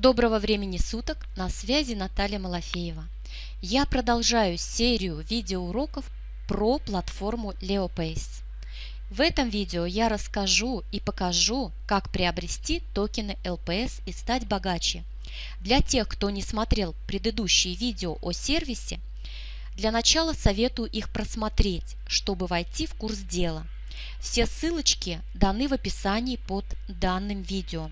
Доброго времени суток! На связи Наталья Малафеева. Я продолжаю серию видеоуроков про платформу LeoPace. В этом видео я расскажу и покажу, как приобрести токены LPS и стать богаче. Для тех, кто не смотрел предыдущие видео о сервисе, для начала советую их просмотреть, чтобы войти в курс дела – все ссылочки даны в описании под данным видео.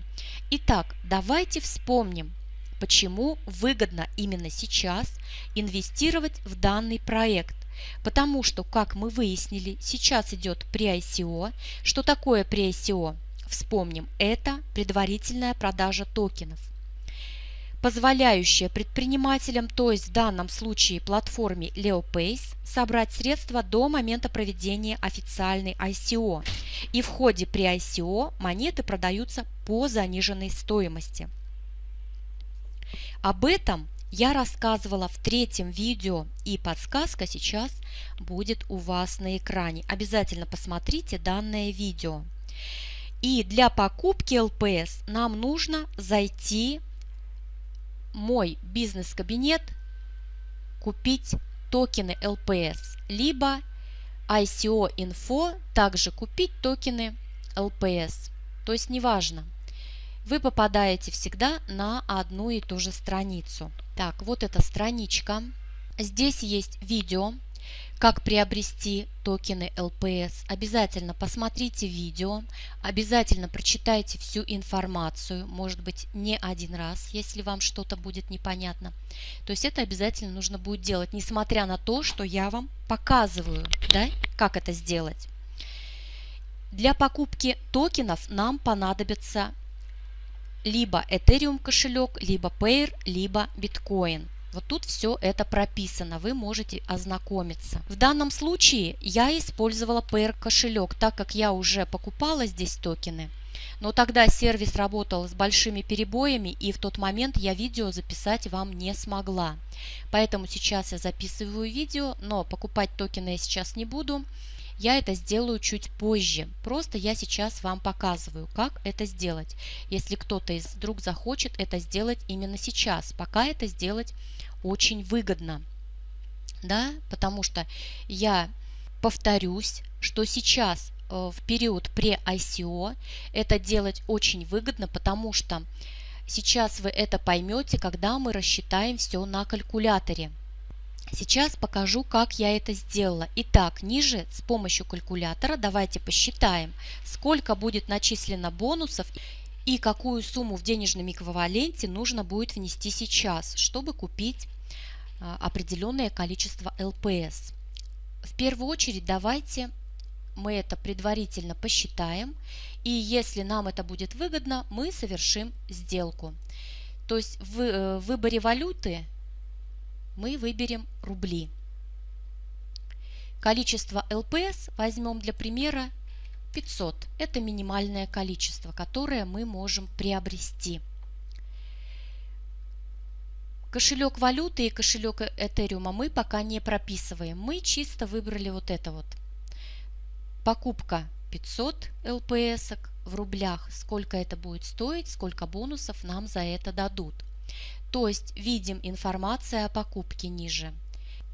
Итак, давайте вспомним, почему выгодно именно сейчас инвестировать в данный проект. Потому что, как мы выяснили, сейчас идет pre-ICO. Что такое pre-ICO? Вспомним, это предварительная продажа токенов позволяющая предпринимателям, то есть в данном случае платформе LeoPace, собрать средства до момента проведения официальной ICO. И в ходе при ICO монеты продаются по заниженной стоимости. Об этом я рассказывала в третьем видео и подсказка сейчас будет у вас на экране. Обязательно посмотрите данное видео. И для покупки LPS нам нужно зайти мой бизнес-кабинет купить токены LPS, либо ICO Info также купить токены LPS. То есть неважно, вы попадаете всегда на одну и ту же страницу. Так, вот эта страничка. Здесь есть видео, как приобрести токены LPS. Обязательно посмотрите видео, обязательно прочитайте всю информацию, может быть не один раз, если вам что-то будет непонятно. То есть это обязательно нужно будет делать, несмотря на то, что я вам показываю, да, как это сделать. Для покупки токенов нам понадобится либо Ethereum кошелек, либо Payer, либо Bitcoin. Вот тут все это прописано, вы можете ознакомиться. В данном случае я использовала PR кошелек, так как я уже покупала здесь токены. Но тогда сервис работал с большими перебоями, и в тот момент я видео записать вам не смогла. Поэтому сейчас я записываю видео, но покупать токены я сейчас не буду. Я это сделаю чуть позже. Просто я сейчас вам показываю, как это сделать. Если кто-то из вдруг захочет это сделать именно сейчас, пока это сделать очень выгодно. Да, потому что я повторюсь, что сейчас э, в период пре-ICO это делать очень выгодно, потому что сейчас вы это поймете, когда мы рассчитаем все на калькуляторе. Сейчас покажу, как я это сделала. Итак, ниже с помощью калькулятора давайте посчитаем, сколько будет начислено бонусов и какую сумму в денежном эквиваленте нужно будет внести сейчас, чтобы купить а, определенное количество ЛПС. В первую очередь давайте мы это предварительно посчитаем, и если нам это будет выгодно, мы совершим сделку. То есть в э, выборе валюты мы выберем рубли. Количество ЛПС возьмем для примера 500. Это минимальное количество, которое мы можем приобрести. Кошелек валюты и кошелек Этериума мы пока не прописываем. Мы чисто выбрали вот это вот. Покупка 500 ЛПС в рублях. Сколько это будет стоить, сколько бонусов нам за это дадут. То есть видим информация о покупке ниже.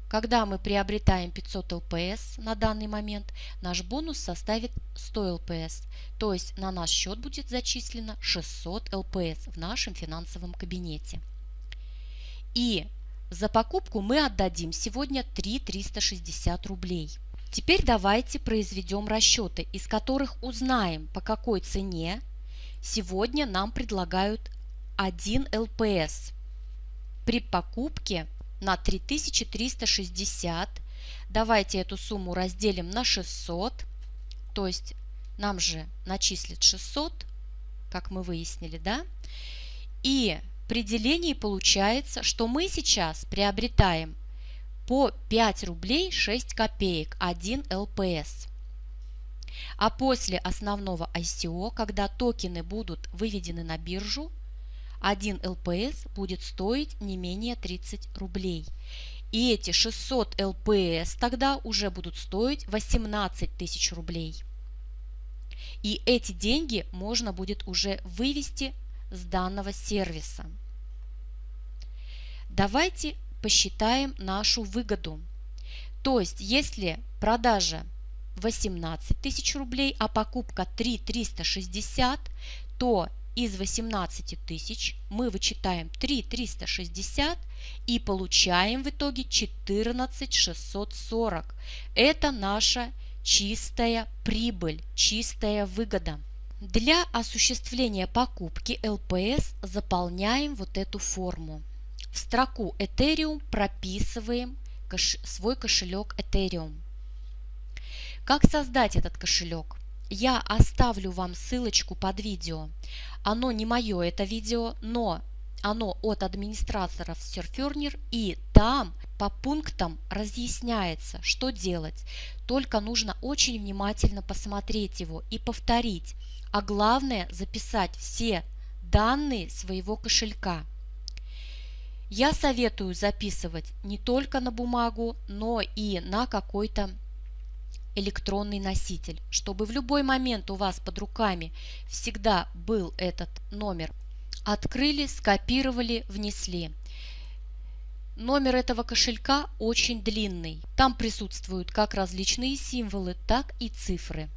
Когда мы приобретаем 500 ЛПС на данный момент, наш бонус составит 100 ЛПС, то есть на наш счет будет зачислено 600 ЛПС в нашем финансовом кабинете. И за покупку мы отдадим сегодня 3 360 рублей. Теперь давайте произведем расчеты, из которых узнаем, по какой цене сегодня нам предлагают 1 ЛПС при покупке на 3360. Давайте эту сумму разделим на 600, то есть нам же начислят 600, как мы выяснили, да? И при делении получается, что мы сейчас приобретаем по 5 рублей 6 копеек 1 ЛПС. А после основного ICO, когда токены будут выведены на биржу, 1 ЛПС будет стоить не менее 30 рублей. И эти 600 ЛПС тогда уже будут стоить 18 тысяч рублей. И эти деньги можно будет уже вывести с данного сервиса. Давайте посчитаем нашу выгоду. То есть, если продажа 18 тысяч рублей, а покупка 3 360, то из 18 тысяч мы вычитаем 3 360 и получаем в итоге 14 640. Это наша чистая прибыль, чистая выгода. Для осуществления покупки ЛПС заполняем вот эту форму. В строку Ethereum прописываем свой кошелек Ethereum. Как создать этот кошелек? Я оставлю вам ссылочку под видео. Оно не мое это видео, но оно от администраторов Surferner и там по пунктам разъясняется, что делать. Только нужно очень внимательно посмотреть его и повторить, а главное записать все данные своего кошелька. Я советую записывать не только на бумагу, но и на какой-то электронный носитель, чтобы в любой момент у вас под руками всегда был этот номер. Открыли, скопировали, внесли. Номер этого кошелька очень длинный. Там присутствуют как различные символы, так и цифры.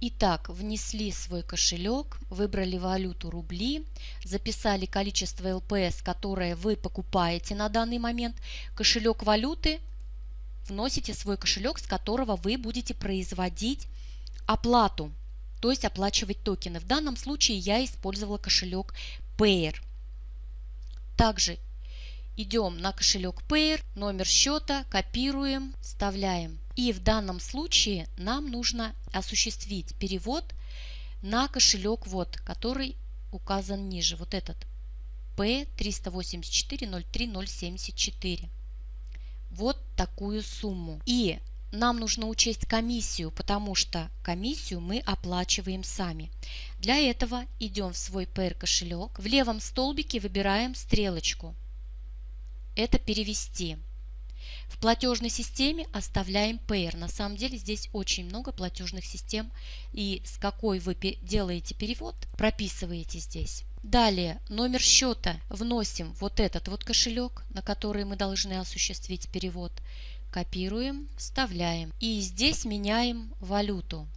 Итак, внесли свой кошелек, выбрали валюту рубли, записали количество ЛПС, которое вы покупаете на данный момент. Кошелек валюты вносите свой кошелек, с которого вы будете производить оплату, то есть оплачивать токены. В данном случае я использовала кошелек Payer. Также идем на кошелек Payer, номер счета, копируем, вставляем. И в данном случае нам нужно осуществить перевод на кошелек, вот, который указан ниже, вот этот P384 вот такую сумму. И нам нужно учесть комиссию, потому что комиссию мы оплачиваем сами. Для этого идем в свой PR кошелек. В левом столбике выбираем стрелочку. Это перевести. В платежной системе оставляем Payer. На самом деле здесь очень много платежных систем и с какой вы делаете перевод, прописываете здесь. Далее номер счета вносим вот этот вот кошелек, на который мы должны осуществить перевод. Копируем, вставляем. И здесь меняем валюту.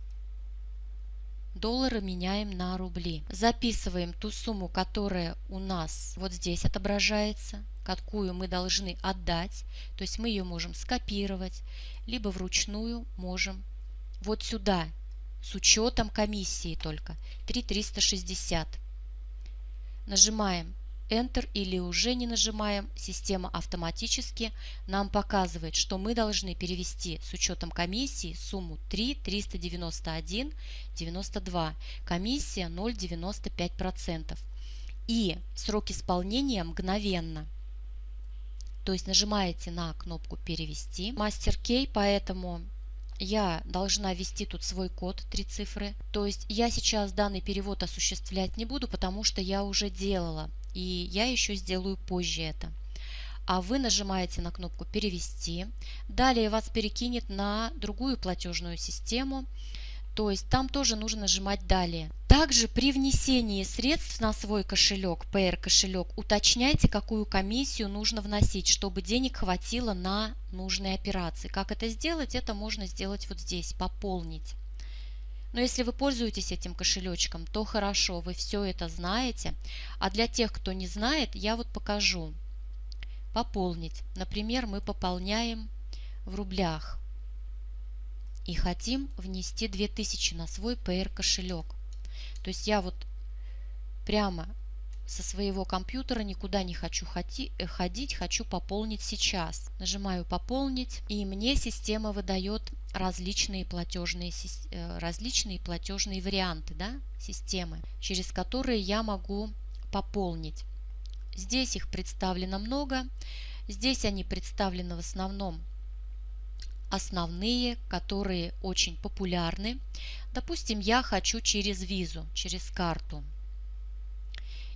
Доллары меняем на рубли. Записываем ту сумму, которая у нас вот здесь отображается, какую мы должны отдать. То есть мы ее можем скопировать, либо вручную можем вот сюда, с учетом комиссии только, 3360. Нажимаем Enter или уже не нажимаем, система автоматически нам показывает, что мы должны перевести с учетом комиссии сумму 3 391 92. Комиссия 0,95%. И срок исполнения мгновенно. То есть нажимаете на кнопку «Перевести». Мастер Кей, поэтому я должна ввести тут свой код, три цифры. То есть я сейчас данный перевод осуществлять не буду, потому что я уже делала. И я еще сделаю позже это. А вы нажимаете на кнопку «Перевести». Далее вас перекинет на другую платежную систему. То есть там тоже нужно нажимать «Далее». Также при внесении средств на свой кошелек, PR кошелек, уточняйте, какую комиссию нужно вносить, чтобы денег хватило на нужные операции. Как это сделать? Это можно сделать вот здесь, пополнить. Но если вы пользуетесь этим кошелечком, то хорошо, вы все это знаете. А для тех, кто не знает, я вот покажу. Пополнить. Например, мы пополняем в рублях и хотим внести 2000 на свой PR кошелек. То есть я вот прямо со своего компьютера никуда не хочу э, ходить, хочу пополнить сейчас. Нажимаю «Пополнить» и мне система выдает различные платежные, э, различные платежные варианты да, системы, через которые я могу пополнить. Здесь их представлено много. Здесь они представлены в основном основные, которые очень популярны. Допустим, я хочу через визу, через карту.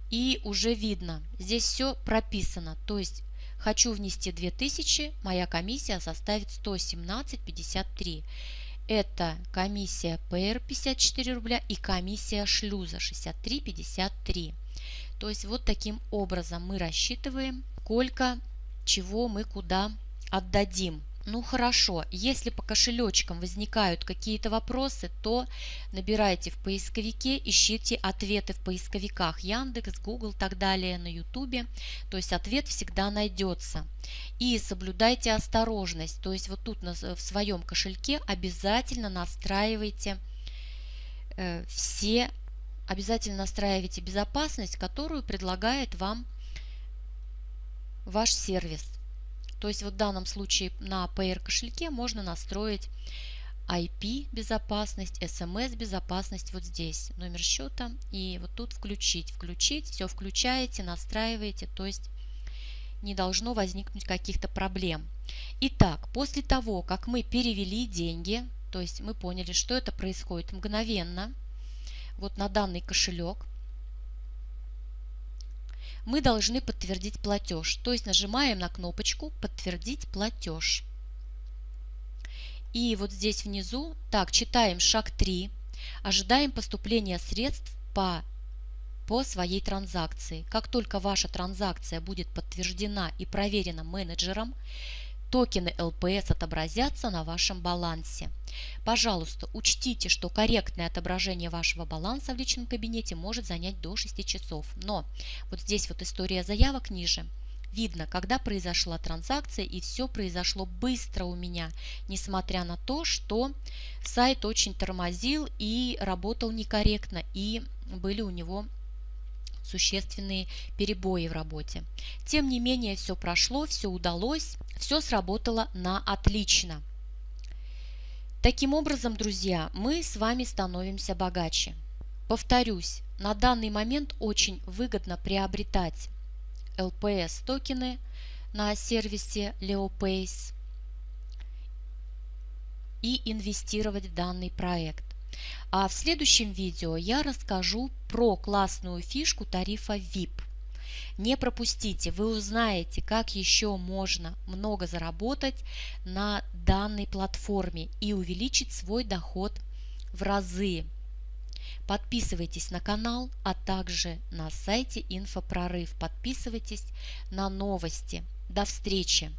И уже видно, здесь все прописано. То есть хочу внести 2000, моя комиссия составит 117,53. Это комиссия ПР 54 рубля и комиссия шлюза 63,53. То есть вот таким образом мы рассчитываем, сколько чего мы куда отдадим. Ну хорошо, если по кошелечкам возникают какие-то вопросы, то набирайте в поисковике, ищите ответы в поисковиках Яндекс, Google и так далее на Ютубе. То есть ответ всегда найдется. И соблюдайте осторожность. То есть вот тут в своем кошельке обязательно настраивайте э, все, обязательно настраивайте безопасность, которую предлагает вам ваш сервис. То есть вот в данном случае на PR кошельке можно настроить IP безопасность, SMS безопасность вот здесь, номер счета и вот тут включить, включить, все включаете, настраиваете, то есть не должно возникнуть каких-то проблем. Итак, после того, как мы перевели деньги, то есть мы поняли, что это происходит мгновенно, вот на данный кошелек, мы должны подтвердить платеж. То есть нажимаем на кнопочку «Подтвердить платеж». И вот здесь внизу, так, читаем шаг 3, ожидаем поступления средств по, по своей транзакции. Как только ваша транзакция будет подтверждена и проверена менеджером, токены ЛПС отобразятся на вашем балансе. Пожалуйста, учтите, что корректное отображение вашего баланса в личном кабинете может занять до 6 часов. Но вот здесь вот история заявок ниже. Видно, когда произошла транзакция и все произошло быстро у меня, несмотря на то, что сайт очень тормозил и работал некорректно и были у него существенные перебои в работе. Тем не менее, все прошло, все удалось, все сработало на отлично. Таким образом, друзья, мы с вами становимся богаче. Повторюсь, на данный момент очень выгодно приобретать LPS токены на сервисе LeoPace и инвестировать в данный проект. А в следующем видео я расскажу про классную фишку тарифа VIP. Не пропустите, вы узнаете, как еще можно много заработать на данной платформе и увеличить свой доход в разы. Подписывайтесь на канал, а также на сайте Инфопрорыв. Подписывайтесь на новости. До встречи!